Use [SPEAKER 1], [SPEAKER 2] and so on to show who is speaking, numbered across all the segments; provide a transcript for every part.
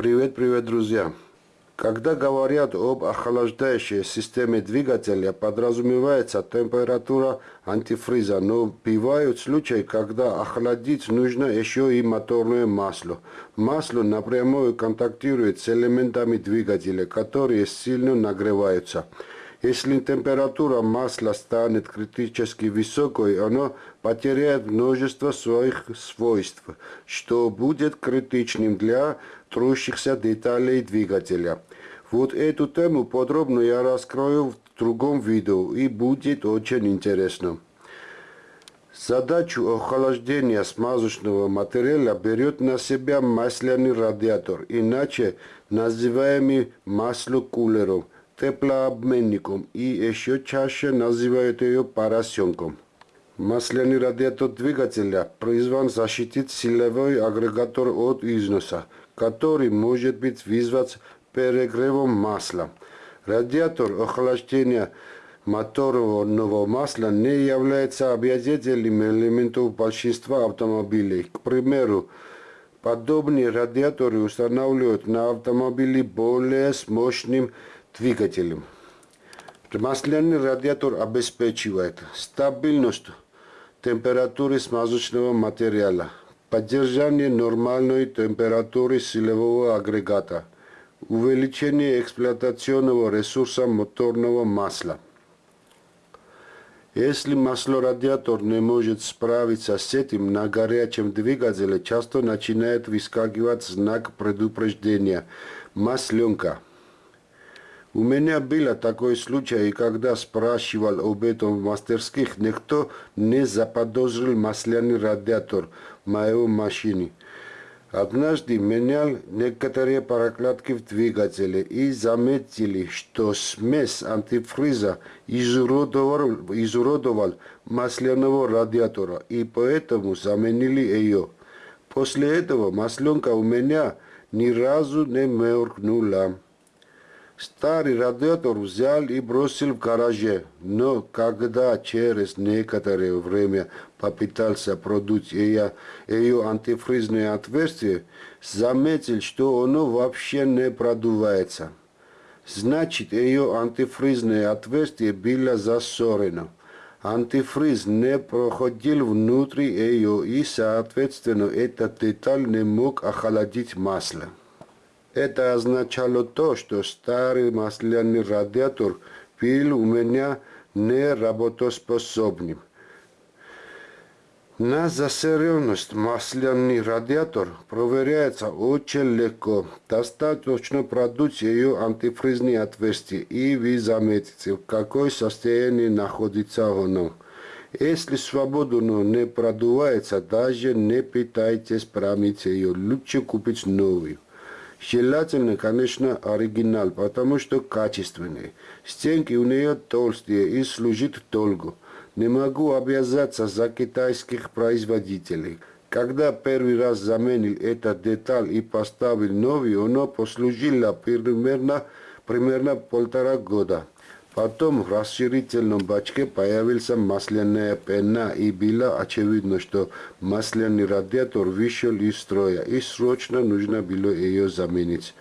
[SPEAKER 1] Привет, привет, друзья! Когда говорят об охлаждающей системе двигателя, подразумевается температура антифриза, но бывают случаи, когда охладить нужно еще и моторное масло. Масло напрямую контактирует с элементами двигателя, которые сильно нагреваются. Если температура масла станет критически высокой, оно потеряет множество своих свойств, что будет критичным для трущихся деталей двигателя. Вот эту тему подробно я раскрою в другом видео и будет очень интересно. Задачу охлаждения смазочного материала берет на себя масляный радиатор, иначе называемый маслокулером – теплообменником и еще чаще называют ее поросенком. Масляный радиатор двигателя призван защитить силовой агрегатор от износа, который может быть вызван перегревом масла. Радиатор охлаждения моторного масла не является обязательным элементом большинства автомобилей. К примеру, подобные радиаторы устанавливают на автомобиле более с мощным двигателем. Масляный радиатор обеспечивает стабильность температуры смазочного материала, поддержание нормальной температуры силового агрегата, увеличение эксплуатационного ресурса моторного масла. Если масло-радиатор не может справиться с этим, на горячем двигателе часто начинает выскакивать знак предупреждения «масленка». У меня был такой случай, когда спрашивал об этом в мастерских, никто не заподозрил масляный радиатор моей машины. Однажды менял некоторые прокладки в двигателе и заметили, что смесь антифриза изуродовал, изуродовал масляного радиатора, и поэтому заменили ее. После этого масленка у меня ни разу не меркнула. Старый радиатор взял и бросил в гараже, но когда через некоторое время попытался продуть ее, ее антифризное отверстие, заметил, что оно вообще не продувается. Значит, ее антифризное отверстие было засорено. Антифриз не проходил внутри ее и, соответственно, эта деталь не мог охладить масло. Это означало то, что старый масляный радиатор был у меня не работоспособным. На засоренность масляный радиатор проверяется очень легко. Достаточно продуть ее антифризные отверстия, и вы заметите, в какой состоянии находится оно. Если свободно не продувается, даже не пытайтесь промыть ее, лучше купить новую. Желательно, конечно, оригинал, потому что качественный. Стенки у нее толстые и служит долго. Не могу обязаться за китайских производителей. Когда первый раз заменил этот деталь и поставил новый, оно послужило примерно, примерно полтора года. Потом в расширительном бачке появился масляная пена и было очевидно, что масляный радиатор вышел из строя и срочно нужно было ее заменить.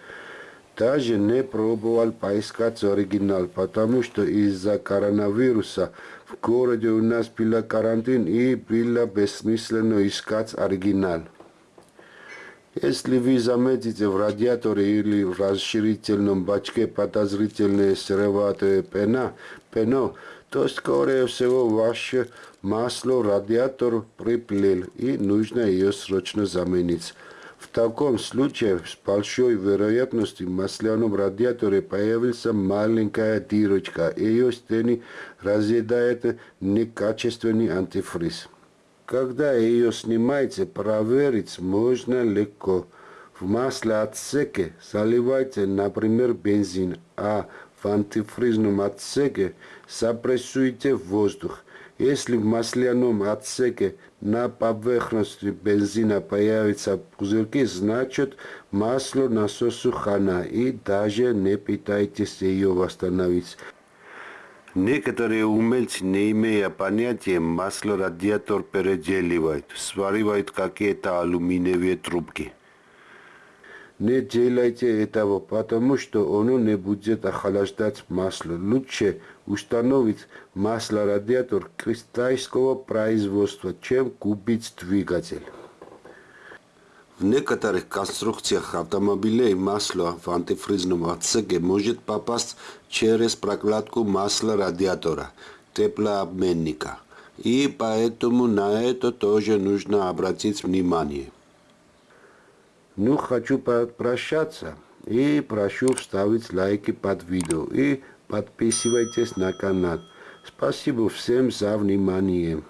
[SPEAKER 1] Даже не пробовал поискать оригинал, потому что из-за коронавируса в городе у нас был карантин и было бессмысленно искать оригинал. Если вы заметите в радиаторе или в расширительном бачке подозрительное сероватое пена, пено, то, скорее всего, ваше масло радиатор приплел и нужно ее срочно заменить. В таком случае с большой вероятностью в масляном радиаторе появится маленькая дырочка, ее стены разъедает некачественный антифриз. Когда ее снимаете, проверить можно легко. В маслоотсеке заливайте, например, бензин, а в антифризном отсеке запрессуйте воздух. Если в масляном отсеке на поверхности бензина появятся пузырьки, значит масло насосу хана и даже не пытайтесь ее восстановить. Некоторые умельцы, не имея понятия, масло радиатор переделивают, сваривают какие-то алюминиевые трубки. Не делайте этого, потому что оно не будет охлаждать масло. Лучше установить масло-радиатор китайского производства, чем купить двигатель. В некоторых конструкциях автомобилей масло в антифризном отсеке может попасть через прокладку масла радиатора, теплообменника. И поэтому на это тоже нужно обратить внимание. Ну, хочу попрощаться и прошу вставить лайки под видео и подписывайтесь на канал. Спасибо всем за внимание.